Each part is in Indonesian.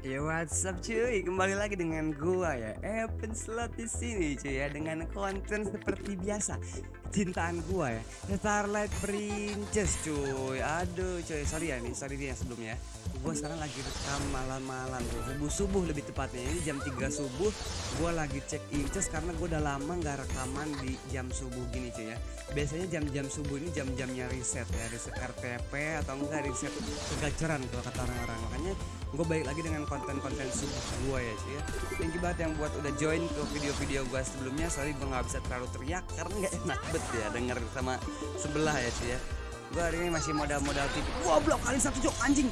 Ya what's up cuy, kembali lagi dengan gua ya. Evan Slot di sini cuy ya dengan konten seperti biasa. Cintaan gua ya. Starlight Princess cuy. Aduh cuy, sorry ya nih, sorry ya sebelumnya Gua sekarang lagi rekam malam-malam tuh Subuh-subuh lebih tepatnya. Ini jam 3 subuh. Gua lagi cek inches karena gua udah lama nggak rekaman di jam subuh gini cuy ya. Biasanya jam-jam subuh ini jam-jamnya riset ya. Riset RTP atau enggak riset kegacoran kalau kata orang-orang. Makanya gue balik lagi dengan konten-konten subuh gue ya cuy ya. Thank you banget yang buat udah join ke video-video gue sebelumnya. Sorry gue nggak bisa terlalu teriak karena nggak enak bet ya denger sama sebelah ya cuy ya. Gue hari ini masih modal-modal tipis goblok kali satu cok. Anjing.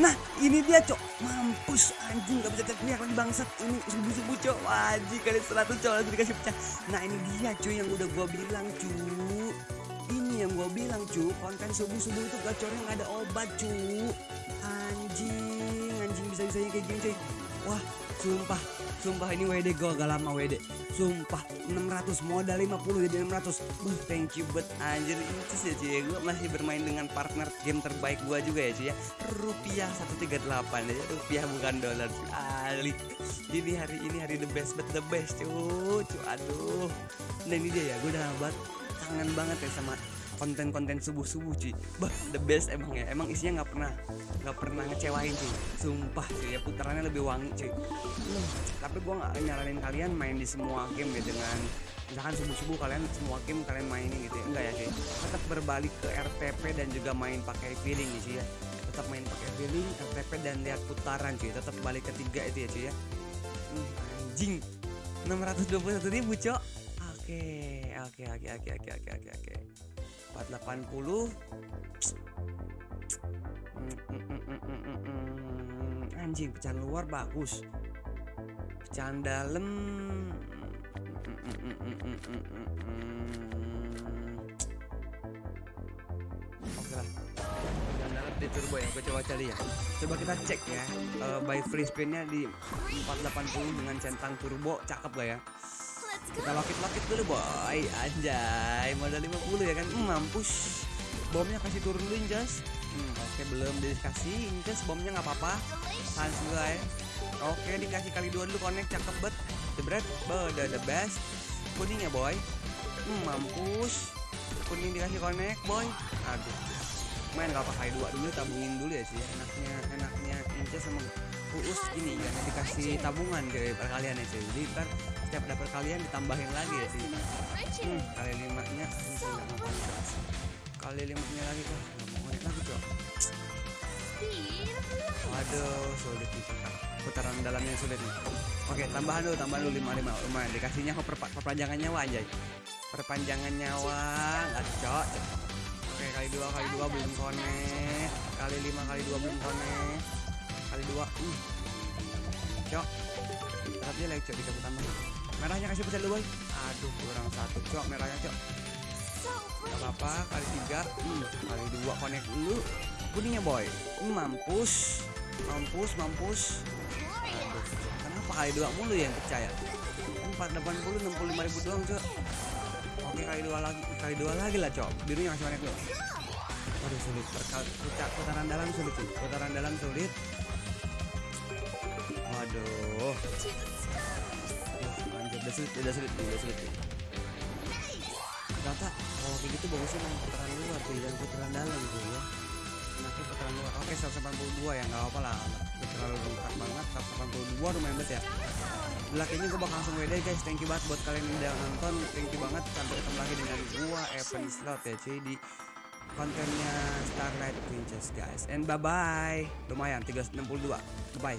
Nah ini dia cok. Mampus anjing. Gak bisa teriak lagi bangsat. Ini subuh-subuh cok. Wajib kali 100 cok. Langsung dikasih pecah. Nah ini dia cuy yang udah gue bilang cuy Ini yang gue bilang cuy Konten subuh-subuh itu gacornya gak ada obat cuy Anjing Anjing bisa-bisanya kayak gini cuy. Wah sumpah. Sumpah ini WD gue gak lama WD Sumpah 600 modal 50 jadi 600 Buh thank you but anjir. Incis ya cuy. Gue masih bermain dengan partner game terbaik gue juga ya cuy ya. Rupiah 138 ya Rupiah bukan dolar cuy. Ali Jadi hari ini hari the best but the best cuy Cuy aduh. Nah ini dia ya gue udah banget kangen banget ya sama konten-konten subuh-subuh cuy. Bah the best emang ya. Emang isinya nggak pernah nggak pernah ngecewain cuy. Sumpah cuy ya putarannya lebih wangi cuy. Hmm. tapi gue nggak nyaranin kalian main di semua game ya dengan misalkan subuh-subuh kalian semua game kalian mainin gitu ya. Enggak ya cuy. Tetap berbalik ke RTP dan juga main pakai feeling sih ya. Tetap main pakai feeling RTP dan lihat putaran cuy. Tetap balik ketiga itu ya cuy ya. Hmm, anjing. 621 ribu cok. Oke okay, oke okay, oke okay, oke oke oke oke. 480 anjing pecahan luar bagus. Pecahan dalam. Oke lah. Pecahan dalam di turbo ya gue coba cari ya. Coba kita cek ya. Uh, by free spinnya di 480 dengan centang turbo cakep gak ya kita lokit-lokit dulu boy. Anjay modal 50 ya kan? Hmm, mampus. Bomnya kasih turun dulu Injas hmm, oke okay, belum dikasih Injas bomnya nggak apa-apa. Sans ya. Oke okay, dikasih kali dua dulu connect. Cakep bet jebret the, the best. Kuningnya boy. Hmm, mampus. Kuning dikasih connect boy. Aduh main gak apa kali dua dulu tabungin dulu ya sih. Enaknya enaknya Injas sama Uus gini ya dikasih tabungan ke perkalian ya sih. Jadi ntar setiap dapat kalian ditambahin lagi ya sih. Hmm, kali lima nya kali lima nya lagi kok nggak mau ngeliat lagi cok waduh sulit nih putaran dalamnya sulit nih. Oke tambahan dulu tambahan dulu lima lima lumayan dikasihnya kok perpa perpanjangan nyawa anjay. Perpanjangan nyawa nggak cok oke kali dua kali dua belum konek kali lima kali dua belum konek kali dua uh. cok. Tapi lagi cok dikasih tambah merahnya kasih pecah dulu boy. Aduh kurang satu cok merahnya cok. Gak apa-apa kali tiga hmm, kali dua connect dulu. Kuningnya boy. Mampus. Mampus mampus. Aduh kenapa kali dua mulu yang percaya 480 65 ribu doang cok oke kali dua lagi kali dua lagi lah cok. Birunya masih banyak loh aduh sulit. Putar putaran dalam sulit sih putaran dalam sulit. Waduh. Udah sulit udah sulit udah sulit ternyata kalau kayak gitu bagusnya main putaran luar tuh dan putaran dalam gitu ya. Enaknya putaran luar. Oke 182 ya nggak apa lah. Terlalu lengkap banget. 182 lumayan banget ya Kayaknya gue bakal langsung WD guys. Thank you banget buat kalian yang udah nonton. Thank you banget. Sampai ketemu lagi dengan gua Evan Slot ya cuy Di kontennya Starlight Princess guys. And bye bye Lumayan 362 Bye